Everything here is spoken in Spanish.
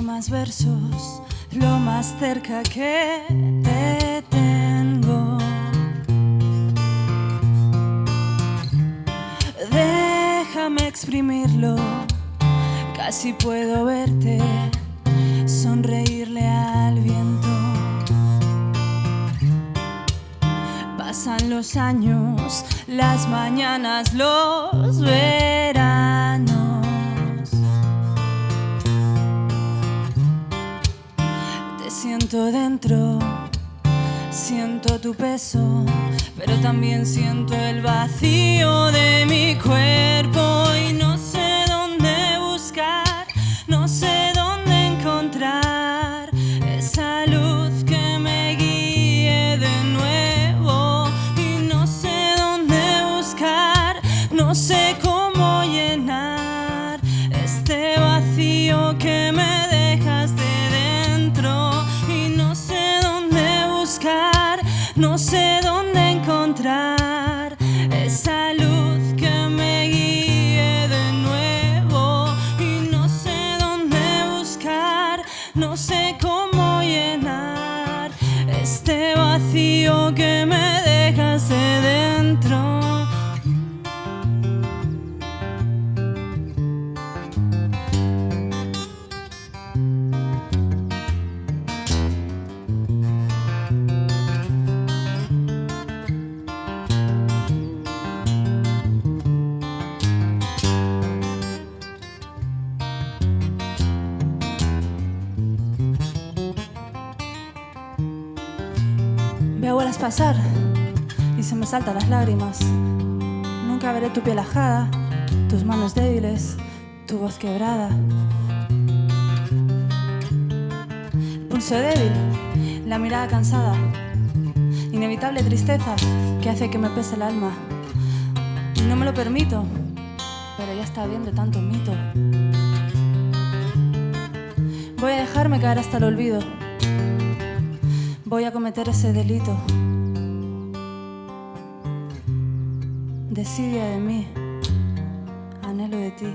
mis versos, lo más cerca que te tengo. Déjame exprimirlo, casi puedo verte sonreírle al viento. Pasan los años, las mañanas, los veranos. Siento tu peso, pero también siento el vacío no sé dónde encontrar esa luz que me guíe de nuevo y no sé dónde buscar, no sé cómo llenar este vacío que me dejas de dentro. Veo horas pasar y se me saltan las lágrimas. Nunca veré tu piel ajada, tus manos débiles, tu voz quebrada. Pulso débil, la mirada cansada. Inevitable tristeza que hace que me pese el alma. Y no me lo permito, pero ya está bien de tanto mito. Voy a dejarme caer hasta el olvido voy a cometer ese delito. Desidia de mí, anhelo de ti.